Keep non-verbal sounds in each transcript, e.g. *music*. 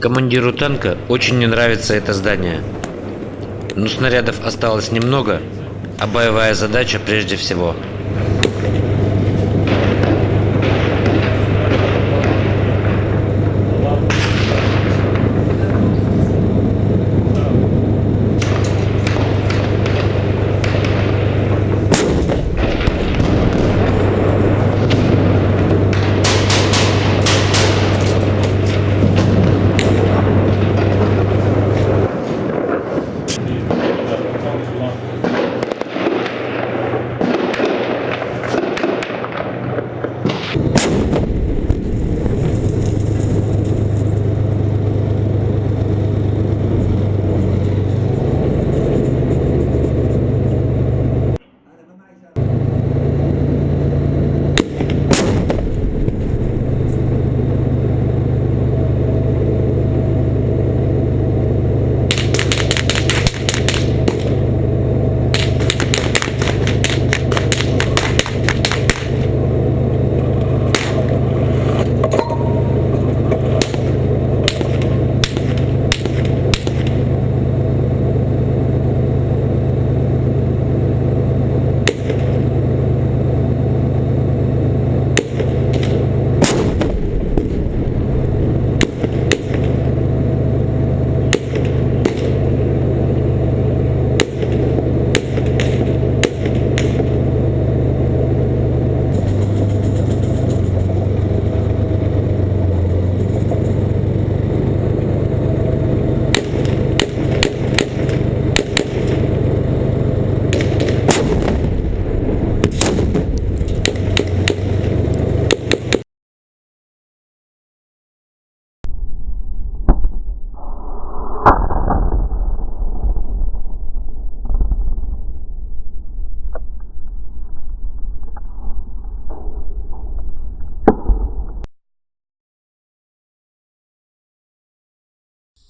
Командиру танка очень не нравится это здание. Но снарядов осталось немного, а боевая задача прежде всего.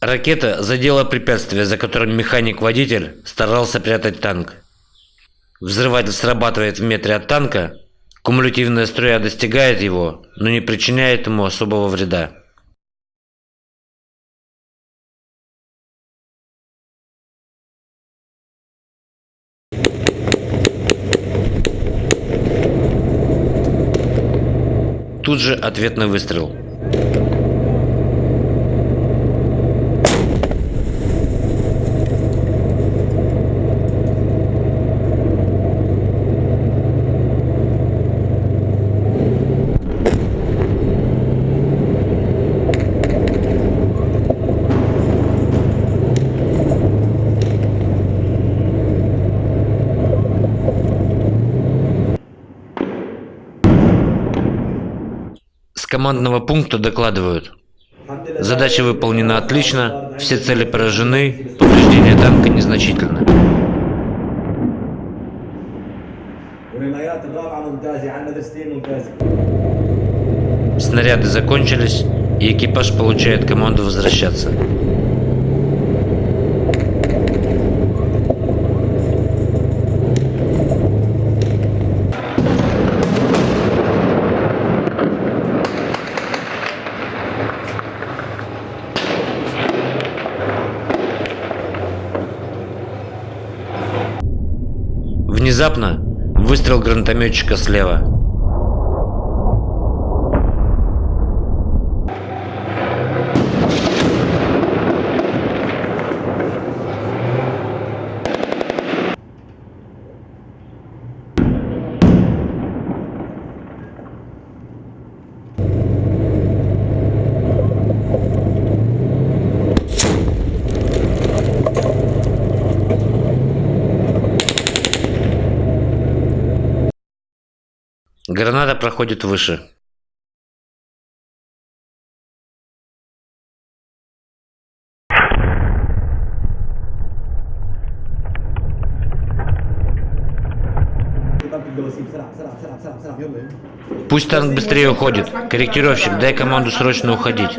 Ракета задела препятствие, за которым механик-водитель старался прятать танк. Взрыватель срабатывает в метре от танка, кумулятивная струя достигает его, но не причиняет ему особого вреда. Тут же ответный выстрел. командного пункта докладывают. Задача выполнена отлично, все цели поражены, повреждения танка незначительны. Снаряды закончились, и экипаж получает команду возвращаться. Внезапно выстрел гранатометчика слева. Граната проходит выше. Пусть танк быстрее уходит. Корректировщик, дай команду срочно уходить.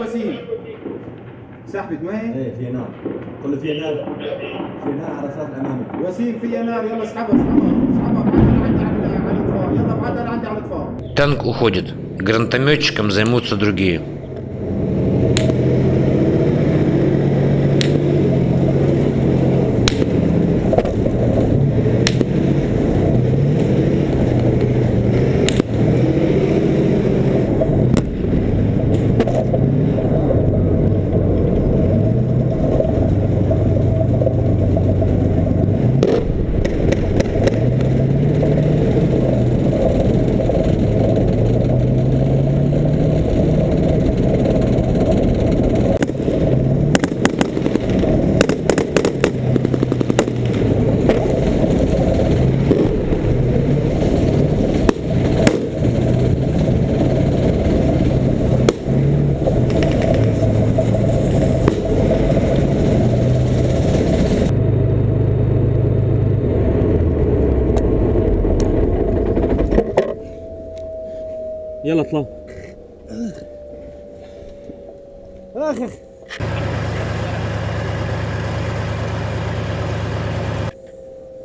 Танк уходит. Гранатометчиком займутся другие. يلا اطلع اخ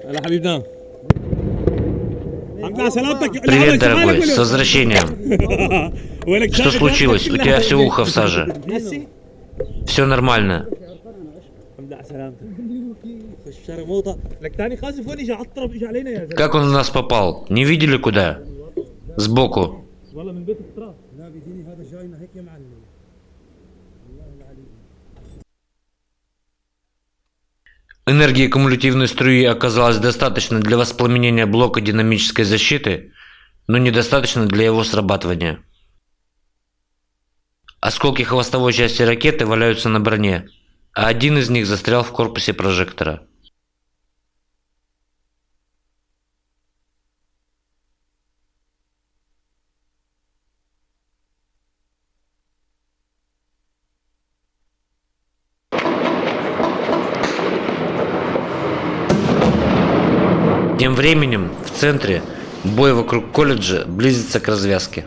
هلا حبيبنا الحمد لله على سلامتك Привет, дорогой, с возвращением. وينك *laughs* Что случилось? У тебя все ухо в саже. نسي Все нормально. الحمد لله على سلامتك خش شارع موطة لك تاني خازف وين اجى عطرب اجى علينا يا زلمه Как он в нас попал? Не видели куда? Сбоку. والله من بيت التراب Энергии кумулятивной струи оказалось достаточно для воспламенения блока динамической защиты, но недостаточно для его срабатывания. Осколки хвостовой части ракеты валяются на броне, а один из них застрял в корпусе прожектора. Тем временем в центре бой вокруг колледжа близится к развязке.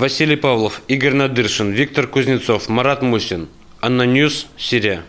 Василий Павлов, Игорь Надыршин, Виктор Кузнецов, Марат Мусин. ANNA News, Сирия.